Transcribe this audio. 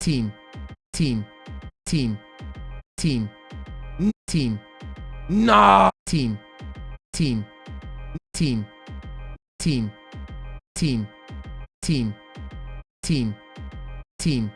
team team team team team Nah. team team team team team team team team